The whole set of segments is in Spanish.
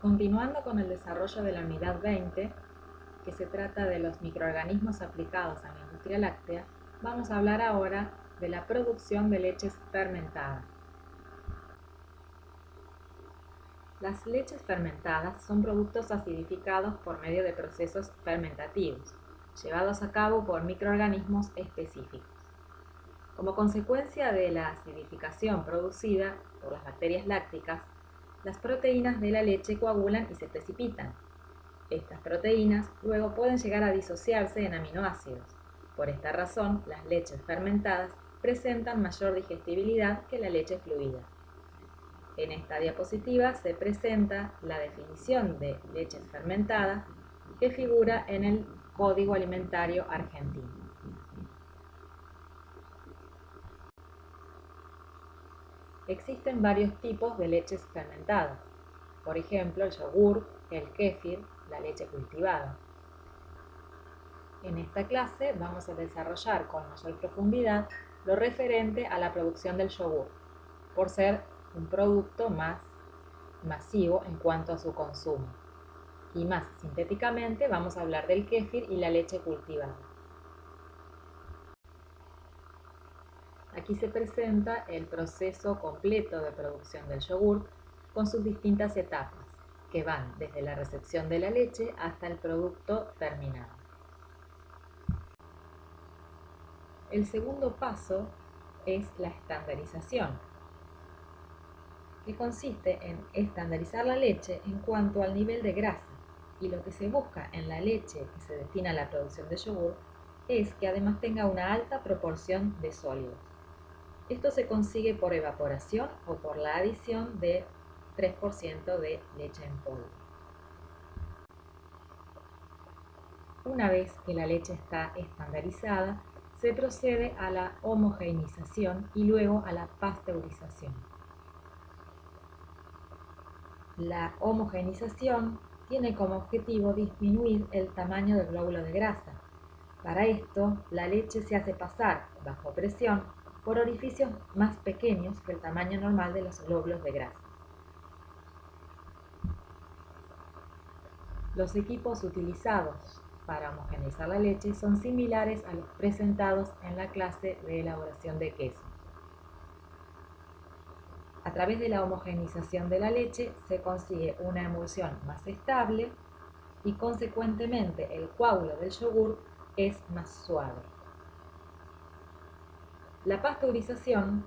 Continuando con el desarrollo de la unidad 20, que se trata de los microorganismos aplicados a la industria láctea, vamos a hablar ahora de la producción de leches fermentadas. Las leches fermentadas son productos acidificados por medio de procesos fermentativos, llevados a cabo por microorganismos específicos. Como consecuencia de la acidificación producida por las bacterias lácticas, las proteínas de la leche coagulan y se precipitan. Estas proteínas luego pueden llegar a disociarse en aminoácidos. Por esta razón, las leches fermentadas presentan mayor digestibilidad que la leche fluida. En esta diapositiva se presenta la definición de leches fermentadas que figura en el Código Alimentario Argentino. Existen varios tipos de leches fermentadas, por ejemplo el yogur, el kéfir, la leche cultivada. En esta clase vamos a desarrollar con mayor profundidad lo referente a la producción del yogur, por ser un producto más masivo en cuanto a su consumo. Y más sintéticamente vamos a hablar del kéfir y la leche cultivada. Aquí se presenta el proceso completo de producción del yogur con sus distintas etapas, que van desde la recepción de la leche hasta el producto terminado. El segundo paso es la estandarización, que consiste en estandarizar la leche en cuanto al nivel de grasa. Y lo que se busca en la leche que se destina a la producción de yogur es que además tenga una alta proporción de sólidos. Esto se consigue por evaporación o por la adición de 3% de leche en polvo. Una vez que la leche está estandarizada, se procede a la homogeneización y luego a la pasteurización. La homogeneización tiene como objetivo disminuir el tamaño del glóbulo de grasa. Para esto, la leche se hace pasar, bajo presión, por orificios más pequeños que el tamaño normal de los glóbulos de grasa. Los equipos utilizados para homogeneizar la leche son similares a los presentados en la clase de elaboración de queso. A través de la homogeneización de la leche se consigue una emulsión más estable y consecuentemente el coágulo del yogur es más suave. La pasteurización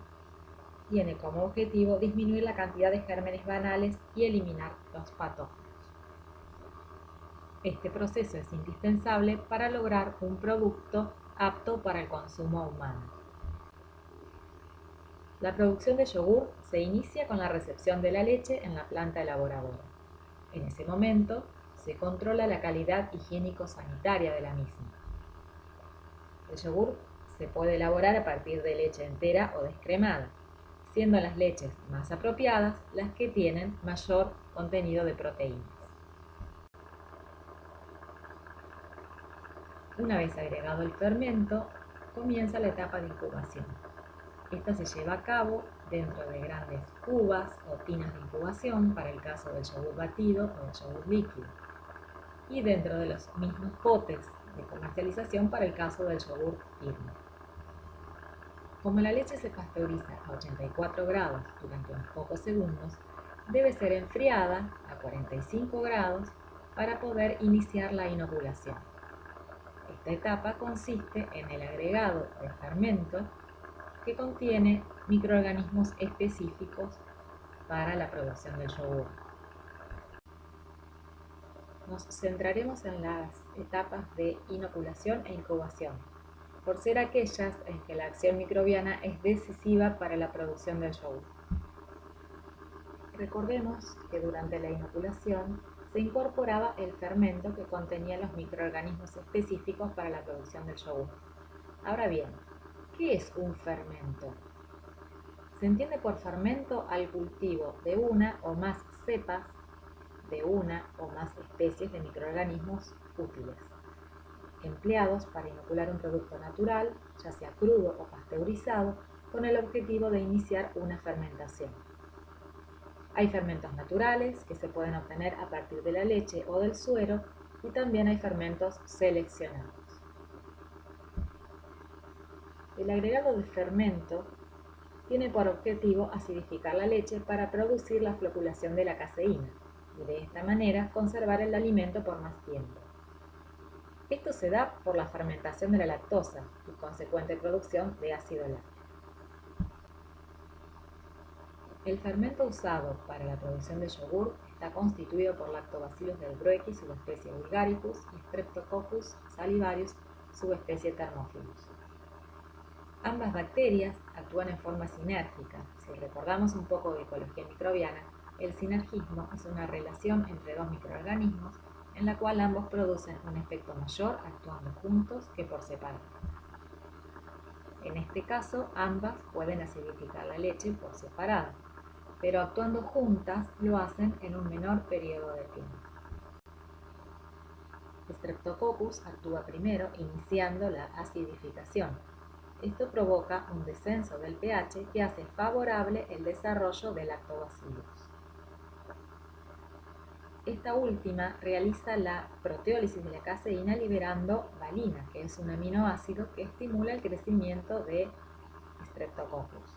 tiene como objetivo disminuir la cantidad de gérmenes banales y eliminar los patógenos. Este proceso es indispensable para lograr un producto apto para el consumo humano. La producción de yogur se inicia con la recepción de la leche en la planta elaboradora. En ese momento se controla la calidad higiénico-sanitaria de la misma. El yogur se puede elaborar a partir de leche entera o descremada, siendo las leches más apropiadas las que tienen mayor contenido de proteínas. Una vez agregado el fermento, comienza la etapa de incubación. Esta se lleva a cabo dentro de grandes cubas o tinas de incubación para el caso del yogur batido o del yogur líquido y dentro de los mismos potes de comercialización para el caso del yogur firme. Como la leche se pasteuriza a 84 grados durante unos pocos segundos, debe ser enfriada a 45 grados para poder iniciar la inoculación. Esta etapa consiste en el agregado de fermento que contiene microorganismos específicos para la producción del yogur. Nos centraremos en las etapas de inoculación e incubación por ser aquellas en que la acción microbiana es decisiva para la producción del yogur. Recordemos que durante la inoculación se incorporaba el fermento que contenía los microorganismos específicos para la producción del yogur. Ahora bien, ¿qué es un fermento? Se entiende por fermento al cultivo de una o más cepas de una o más especies de microorganismos útiles empleados para inocular un producto natural, ya sea crudo o pasteurizado, con el objetivo de iniciar una fermentación. Hay fermentos naturales que se pueden obtener a partir de la leche o del suero y también hay fermentos seleccionados. El agregado de fermento tiene por objetivo acidificar la leche para producir la floculación de la caseína y de esta manera conservar el alimento por más tiempo. Esto se da por la fermentación de la lactosa y consecuente producción de ácido láctico. El fermento usado para la producción de yogur está constituido por lactobacillus del Brueckii subespecie vulgaricus y Streptococcus salivarius subespecie Thermophilus. Ambas bacterias actúan en forma sinérgica. Si recordamos un poco de ecología microbiana, el sinergismo es una relación entre dos microorganismos en la cual ambos producen un efecto mayor actuando juntos que por separado. En este caso, ambas pueden acidificar la leche por separado, pero actuando juntas lo hacen en un menor periodo de tiempo. Streptococcus actúa primero iniciando la acidificación. Esto provoca un descenso del pH que hace favorable el desarrollo del lactobacillus. Esta última realiza la proteólisis de la caseína liberando valina, que es un aminoácido que estimula el crecimiento de Streptococcus.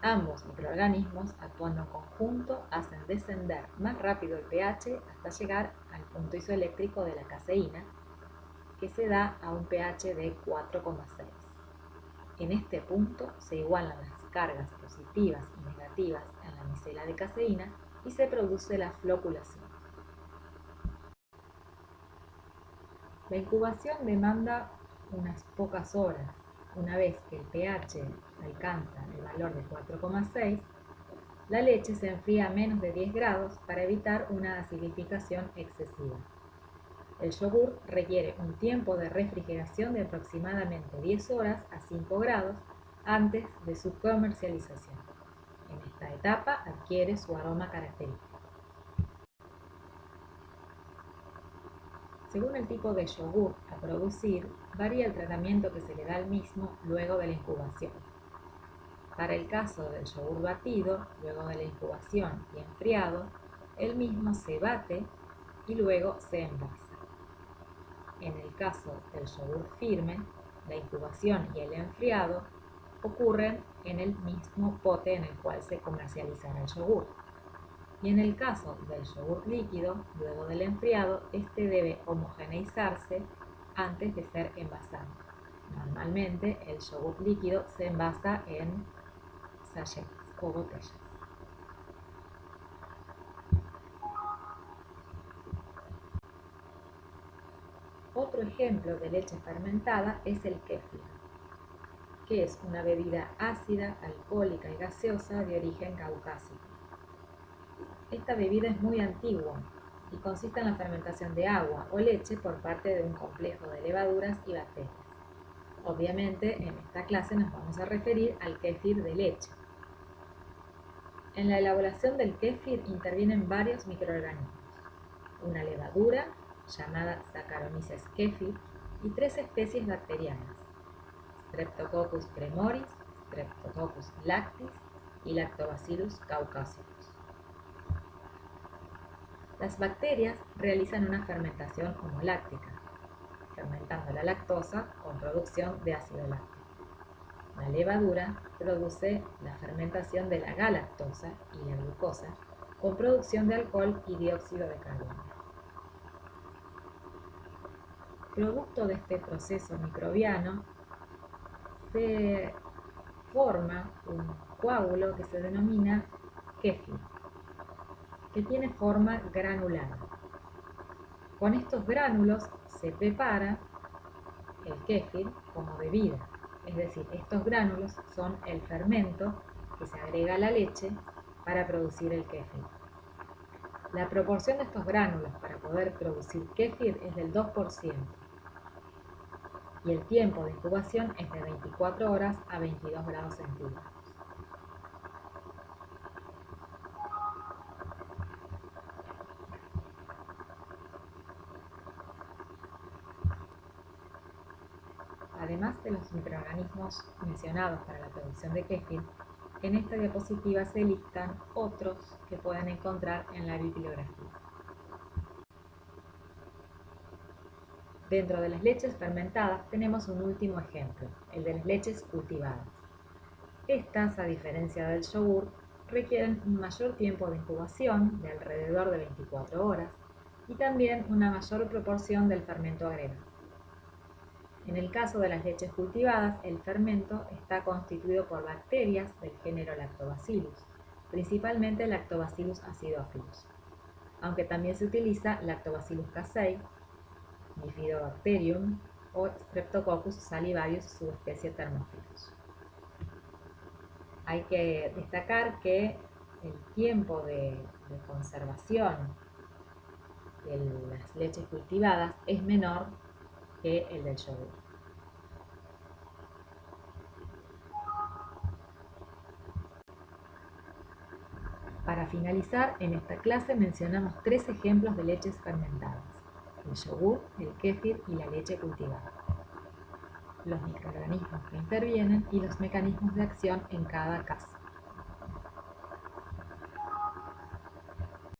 Ambos microorganismos, actuando en conjunto, hacen descender más rápido el pH hasta llegar al punto isoeléctrico de la caseína, que se da a un pH de 4,6. En este punto se igualan las cargas positivas y negativas en la micela de caseína y se produce la floculación. La incubación demanda unas pocas horas una vez que el pH alcanza el valor de 4,6, la leche se enfría a menos de 10 grados para evitar una acidificación excesiva. El yogur requiere un tiempo de refrigeración de aproximadamente 10 horas a 5 grados antes de su comercialización. En esta etapa adquiere su aroma característico. Según el tipo de yogur a producir, varía el tratamiento que se le da al mismo luego de la incubación. Para el caso del yogur batido, luego de la incubación y enfriado, el mismo se bate y luego se envasa. En el caso del yogur firme, la incubación y el enfriado ocurren en el mismo pote en el cual se comercializará el yogur. Y en el caso del yogur líquido, luego del enfriado, este debe homogeneizarse antes de ser envasado. Normalmente el yogur líquido se envasa en sachets o botellas. Otro ejemplo de leche fermentada es el kéfir, que es una bebida ácida, alcohólica y gaseosa de origen caucásico. Esta bebida es muy antigua y consiste en la fermentación de agua o leche por parte de un complejo de levaduras y bacterias. Obviamente, en esta clase nos vamos a referir al kéfir de leche. En la elaboración del kéfir intervienen varios microorganismos, una levadura llamada Saccharomyces kéfir y tres especies bacterianas, Streptococcus premoris, Streptococcus lactis y Lactobacillus caucasicus. Las bacterias realizan una fermentación homoláctica, fermentando la lactosa con producción de ácido láctico. La levadura produce la fermentación de la galactosa y la glucosa con producción de alcohol y dióxido de carbono. Producto de este proceso microbiano se forma un coágulo que se denomina kéfir que tiene forma granulada. Con estos gránulos se prepara el kéfir como bebida, es decir, estos gránulos son el fermento que se agrega a la leche para producir el kéfir. La proporción de estos gránulos para poder producir kéfir es del 2% y el tiempo de incubación es de 24 horas a 22 grados centígrados. Además de los microorganismos mencionados para la producción de kéfir, En esta diapositiva se listan otros que pueden encontrar en la bibliografía. Dentro de las leches fermentadas tenemos un último ejemplo, el de las leches cultivadas. Estas, a diferencia del yogur, requieren un mayor tiempo de incubación, de alrededor de 24 horas, y también una mayor proporción del fermento agregado. En el caso de las leches cultivadas, el fermento está constituido por bacterias del género Lactobacillus, principalmente Lactobacillus acidophilus, aunque también se utiliza Lactobacillus casei, Bifidobacterium o Streptococcus salivarius subespecie Thermophilus. Hay que destacar que el tiempo de, conservación de las leches cultivadas es menor el del yogur. Para finalizar, en esta clase mencionamos tres ejemplos de leches fermentadas, el yogur, el kéfir y la leche cultivada los microorganismos que intervienen y los mecanismos de acción en cada caso.